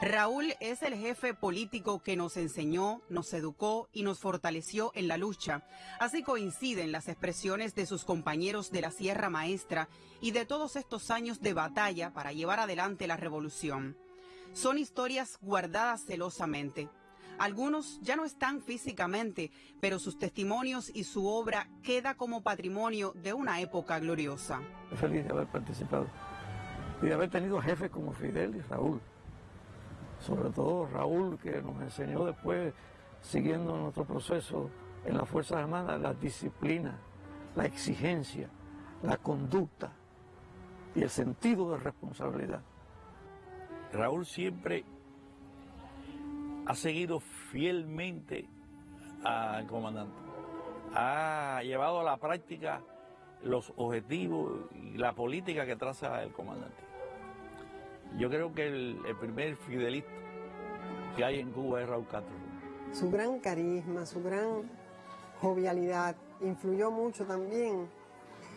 Raúl es el jefe político que nos enseñó, nos educó y nos fortaleció en la lucha. Así coinciden las expresiones de sus compañeros de la Sierra Maestra y de todos estos años de batalla para llevar adelante la revolución. Son historias guardadas celosamente. Algunos ya no están físicamente, pero sus testimonios y su obra queda como patrimonio de una época gloriosa. Feliz de haber participado y de haber tenido jefes como Fidel y Raúl sobre todo Raúl, que nos enseñó después, siguiendo nuestro proceso en las Fuerzas Armadas, la disciplina, la exigencia, la conducta y el sentido de responsabilidad. Raúl siempre ha seguido fielmente al comandante. Ha llevado a la práctica los objetivos y la política que traza el comandante. Yo creo que el, primer fidelista que hay en Cuba es Raúl Castro. Su gran carisma, su gran jovialidad influyó mucho también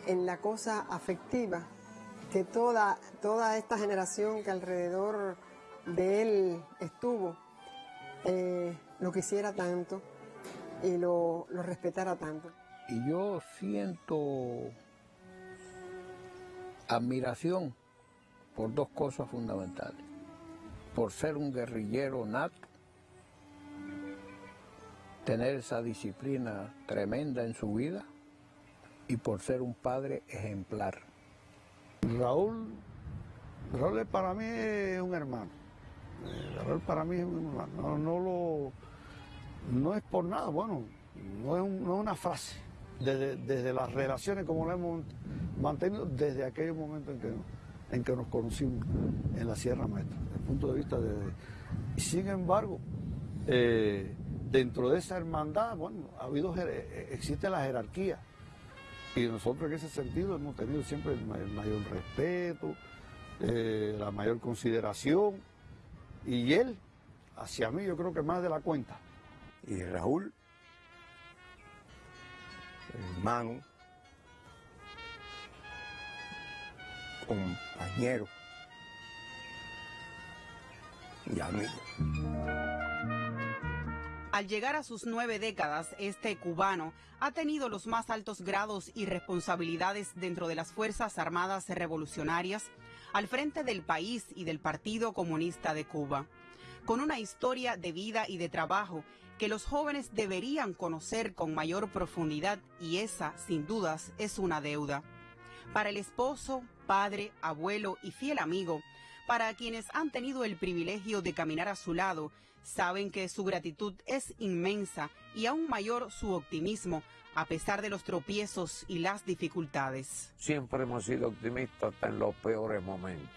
en la cosa afectiva que toda, toda esta generación que alrededor de él estuvo eh, lo quisiera tanto y lo, lo respetara tanto. Y yo siento admiración por dos cosas fundamentales. Por ser un guerrillero nato, tener esa disciplina tremenda en su vida y por ser un padre ejemplar. Raúl, Raúl para mí es un hermano. Eh, Raúl para mí es un hermano. No, lo, no es por nada, bueno, no es, una frase. Desde, desde, las relaciones como lo hemos mantenido desde aquellos momentos en que en que nos conocimos en la Sierra Maestra, desde el punto de vista de... Sin embargo, eh, dentro de esa hermandad, bueno, ha habido, eh, existe la jerarquía y nosotros en ese sentido hemos tenido siempre el, mayor respeto, eh, la mayor consideración y él, hacia mí, yo creo que más de la cuenta. Y Raúl, hermano, compañero y amigo. Al llegar a sus nueve décadas, este cubano ha tenido los más altos grados y responsabilidades dentro de las Fuerzas Armadas Revolucionarias, al frente del país y del Partido Comunista de Cuba, con una historia de vida y de trabajo que los jóvenes deberían conocer con mayor profundidad y esa, sin dudas, es una deuda. Para el esposo, padre, abuelo y fiel amigo, para quienes han tenido el privilegio de caminar a su lado, saben que su gratitud es inmensa y aún mayor su optimismo a pesar de los tropiezos y las dificultades. Siempre hemos sido optimistas hasta en los peores momentos.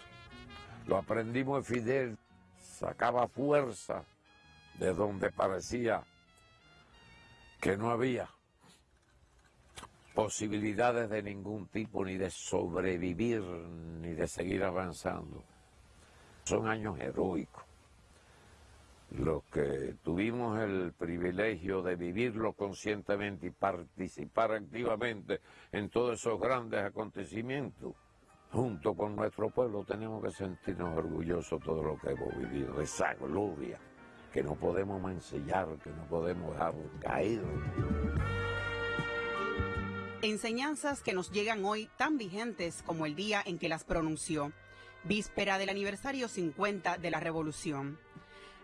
Lo aprendimos de Fidel, sacaba fuerza de donde parecía que no había posibilidades de ningún tipo, ni de sobrevivir, ni de seguir avanzando. Son años heroicos. Los que tuvimos el privilegio de vivirlo conscientemente y participar activamente en todos esos grandes acontecimientos, junto con nuestro pueblo tenemos que sentirnos orgullosos de todo lo que hemos vivido, de esa gloria que no podemos mancillar, que no podemos dejar caer. Enseñanzas que nos llegan hoy tan vigentes como el día en que las pronunció, víspera del aniversario 50 de la Revolución.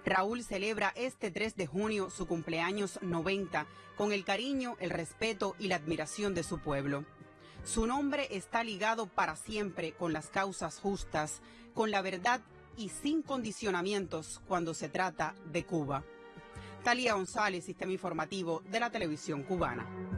Raúl celebra este 3 de junio su cumpleaños 90 con el cariño, el respeto y la admiración de su pueblo. Su nombre está ligado para siempre con las causas justas, con la verdad y sin condicionamientos cuando se trata de Cuba. Talía González, Sistema Informativo de la Televisión Cubana.